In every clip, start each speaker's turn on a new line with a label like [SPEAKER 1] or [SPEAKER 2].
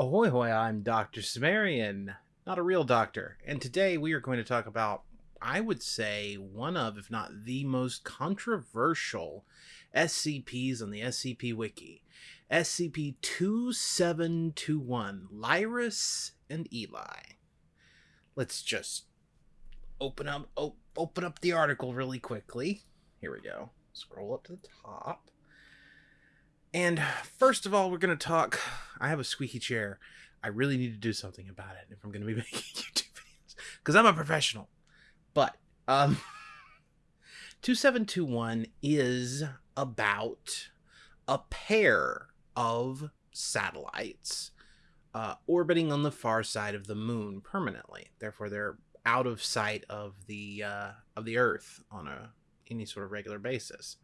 [SPEAKER 1] Ahoy hoy, I'm Dr. Sumerian, not a real doctor, and today we are going to talk about, I would say, one of, if not the most controversial SCPs on the SCP Wiki. SCP 2721, Lyris and Eli. Let's just open up op- open up the article really quickly. Here we go. Scroll up to the top. And first of all, we're going to talk. I have a squeaky chair. I really need to do something about it if I'm going to be making YouTube videos because I'm a professional. But um, 2721 is about a pair of satellites uh, orbiting on the far side of the moon permanently. Therefore, they're out of sight of the uh, of the Earth on a any sort of regular basis.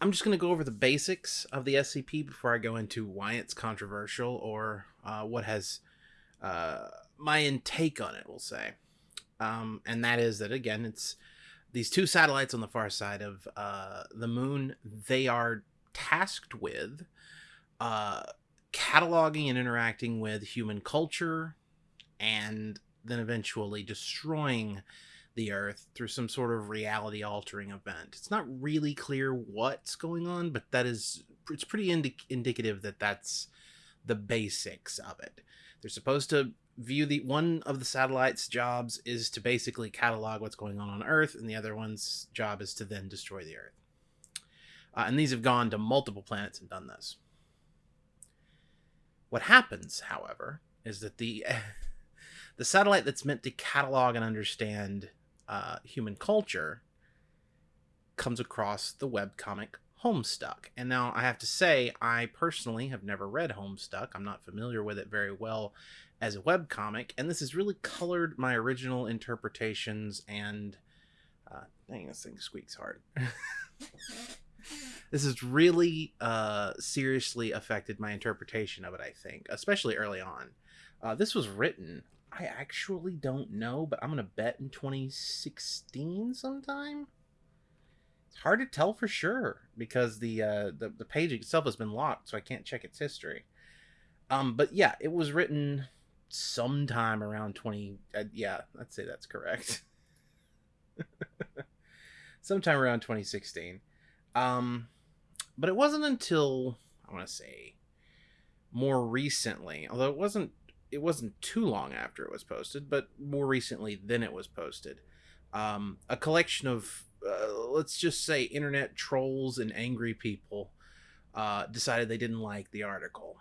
[SPEAKER 1] I'm just going to go over the basics of the SCP before I go into why it's controversial or uh, what has uh, my intake on it, we'll say. Um, and that is that, again, it's these two satellites on the far side of uh, the moon. They are tasked with uh, cataloging and interacting with human culture and then eventually destroying the Earth through some sort of reality altering event. It's not really clear what's going on, but that is it's pretty indi- indicative that that's the basics of it. They're supposed to view the one of the satellite's jobs is to basically catalog what's going on on Earth, and the other one's job is to then destroy the Earth. Uh, and these have gone to multiple planets and done this. What happens, however, is that the the satellite that's meant to catalog and understand uh, human culture comes across the webcomic Homestuck. And now I have to say, I personally have never read Homestuck. I'm not familiar with it very well as a webcomic, and this has really colored my original interpretations and. Uh, dang, this thing squeaks hard. this has really uh, seriously affected my interpretation of it, I think, especially early on. Uh, this was written I actually don't know, but I'm gonna bet in 2016 sometime. It's hard to tell for sure because the uh, the the page itself has been locked, so I can't check its history. Um, but yeah, it was written sometime around 20. Uh, yeah, let's say that's correct. sometime around 2016. Um, but it wasn't until I want to say more recently, although it wasn't it wasn't too long after it was posted, but more recently than it was posted. Um, a collection of, uh, let's just say, internet trolls and angry people uh, decided they didn't like the article.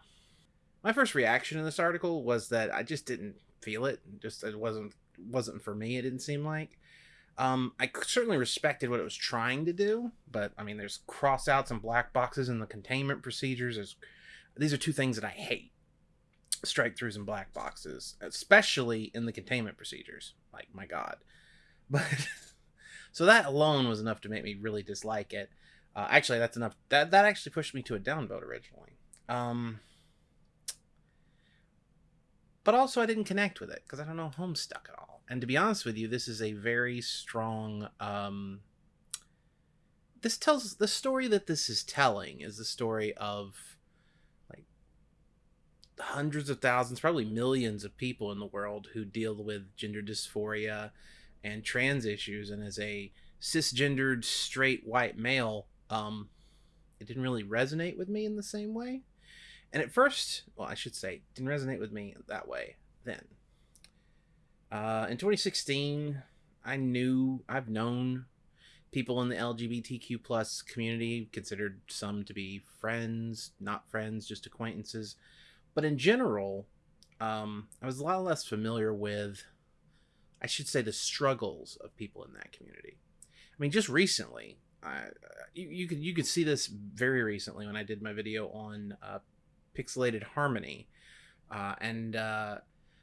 [SPEAKER 1] My first reaction in this article was that I just didn't feel it. Just it wasn't wasn't for me. It didn't seem like. Um, I certainly respected what it was trying to do, but I mean, there's crossouts and black boxes in the containment procedures. There's, these are two things that I hate strike throughs and black boxes, especially in the containment procedures. Like, my God. But so that alone was enough to make me really dislike it. Uh, actually, that's enough. That that actually pushed me to a downvote originally. Um, but also, I didn't connect with it because I don't know Homestuck at all. And to be honest with you, this is a very strong. Um, this tells the story that this is telling is the story of hundreds of thousands, probably millions of people in the world who deal with gender dysphoria and trans issues. And as a cisgendered straight white male, um, it didn't really resonate with me in the same way. And at first, well, I should say, didn't resonate with me that way then. Uh, in 2016, I knew, I've known people in the LGBTQ plus community, considered some to be friends, not friends, just acquaintances. But in general, um, I was a lot less familiar with, I should say, the struggles of people in that community. I mean, just recently, you, you could you could see this very recently when I did my video on uh, pixelated harmony, uh, and uh,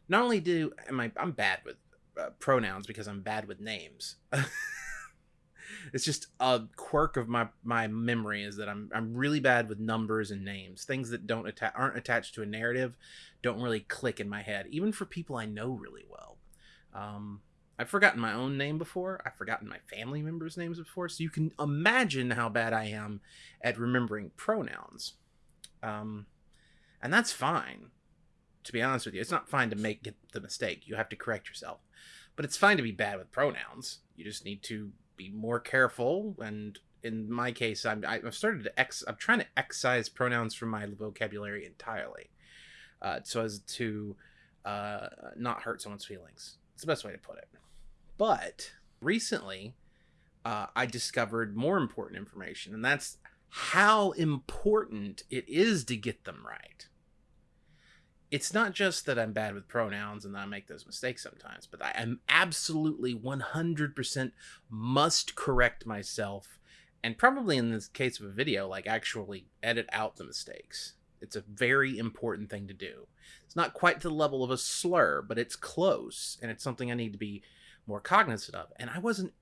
[SPEAKER 1] not only do am I I'm bad with uh, pronouns because I'm bad with names. it's just a quirk of my my memory is that I'm I'm really bad with numbers and names. Things that don't attach aren't attached to a narrative don't really click in my head, even for people I know really well. Um, I've forgotten my own name before. I've forgotten my family members' names before, so you can imagine how bad I am at remembering pronouns. Um, And that's fine. To be honest with you, it's not fine to make the mistake. You have to correct yourself. But it's fine to be bad with pronouns. You just need to be more careful. And in my case, I'm, I've started to ex. I'm trying to excise pronouns from my vocabulary entirely, uh, so as to uh, not hurt someone's feelings. It's the best way to put it. But recently, uh, I discovered more important information, and that's how important it is to get them right. It's not just that I'm bad with pronouns and that I make those mistakes sometimes, but I am absolutely 100% must correct myself. And probably in this case of a video, like actually edit out the mistakes. It's a very important thing to do. It's not quite to the level of a slur, but it's close, and it's something I need to be more cognizant of. And I wasn't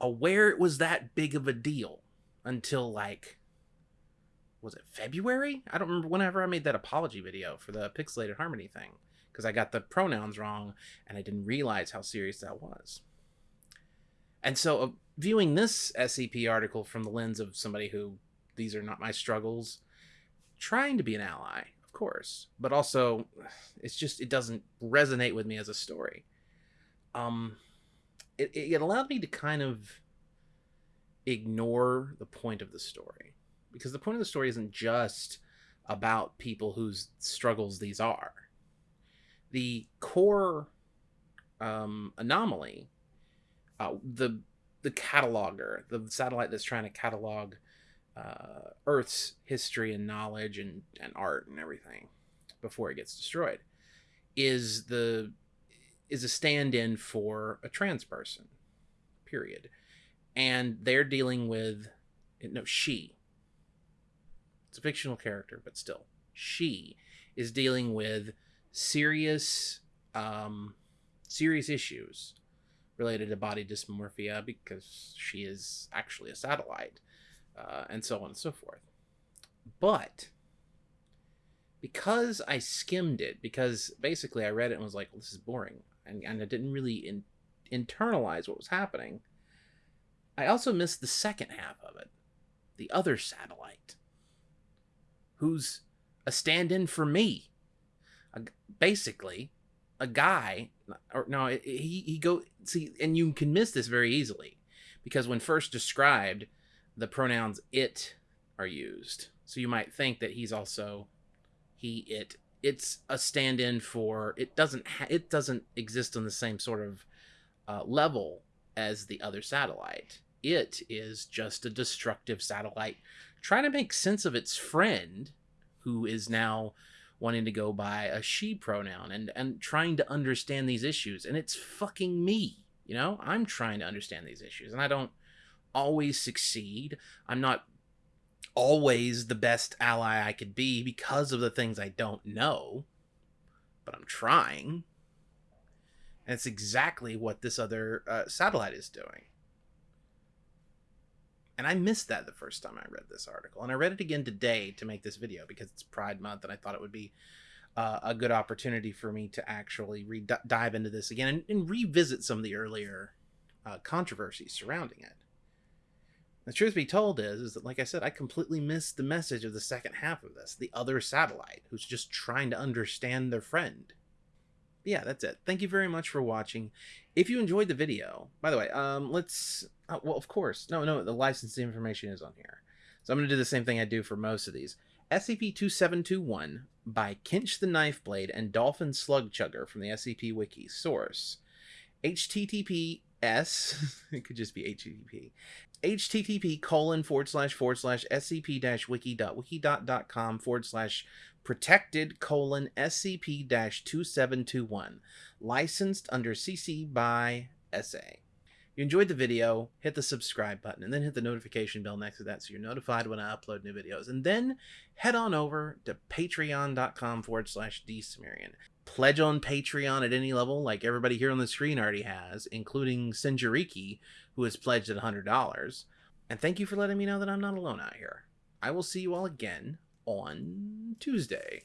[SPEAKER 1] aware it was that big of a deal until like was it February? I don't remember whenever I made that apology video for the pixelated harmony thing because I got the pronouns wrong and I didn't realize how serious that was. And so, uh, viewing this SCP article from the lens of somebody who these are not my struggles, trying to be an ally, of course, but also it's just it doesn't resonate with me as a story. Um, it, it allowed me to kind of ignore the point of the story because the point of the story isn't just about people whose struggles these are. The core um, anomaly, uh, the the cataloger, the satellite that's trying to catalog uh, Earth's history and knowledge and, and art and everything before it gets destroyed, is the is a stand-in for a trans person period and they're dealing with no she it's a fictional character but still she is dealing with serious um serious issues related to body dysmorphia because she is actually a satellite uh, and so on and so forth but because I skimmed it, because basically I read it and was like, well, this is boring and, and I didn't really in, internalize what was happening. I also missed the second half of it, the other satellite, who's a stand-in for me. basically, a guy, or no, he he go see, and you can miss this very easily, because when first described, the pronouns it are used, so you might think that he's also he it it's a stand-in for it doesn't ha- it doesn't exist on the same sort of uh, level as the other satellite. It is just a destructive satellite trying to make sense of its friend, who is now wanting to go by a she pronoun and and trying to understand these issues. And it's fucking me, you know. I'm trying to understand these issues, and I don't always succeed. I'm not always the best ally I could be because of the things I don't know, but I'm trying. And it's exactly what this other uh, satellite is doing. And I missed that the first time I read this article. And I read it again today to make this video because it's Pride Month and I thought it would be uh, a good opportunity for me to actually re- dive into this again and, and revisit some of the earlier uh, controversies surrounding it. The truth be told is, is that, like I said, I completely missed the message of the second half of this. The other satellite who's just trying to understand their friend. Yeah, that's it. Thank you very much for watching. If you enjoyed the video, by the way, um, let's, uh, well, of course, no, no, the licensing information is on here. So I'm going to do the same thing I do for most of these. SCP-2721 by Kinch the Knife Blade and Dolphin Slug Chugger from the SCP Wiki source. HTTP S, it could just be HTTP, http colon forward slash forward slash scp dash wiki dot wiki dot dot com forward slash protected colon scp dash 2721 licensed under cc by sa if you enjoyed the video hit the subscribe button and then hit the notification bell next to that so you're notified when i upload new videos. And then head on over to patreon.com forward slash dsumerian pledge on Patreon at any level, like everybody here on the screen already has, including Sinjariki, who has pledged at $100. And thank you for letting me know that I'm not alone out here. I will see you all again on Tuesday.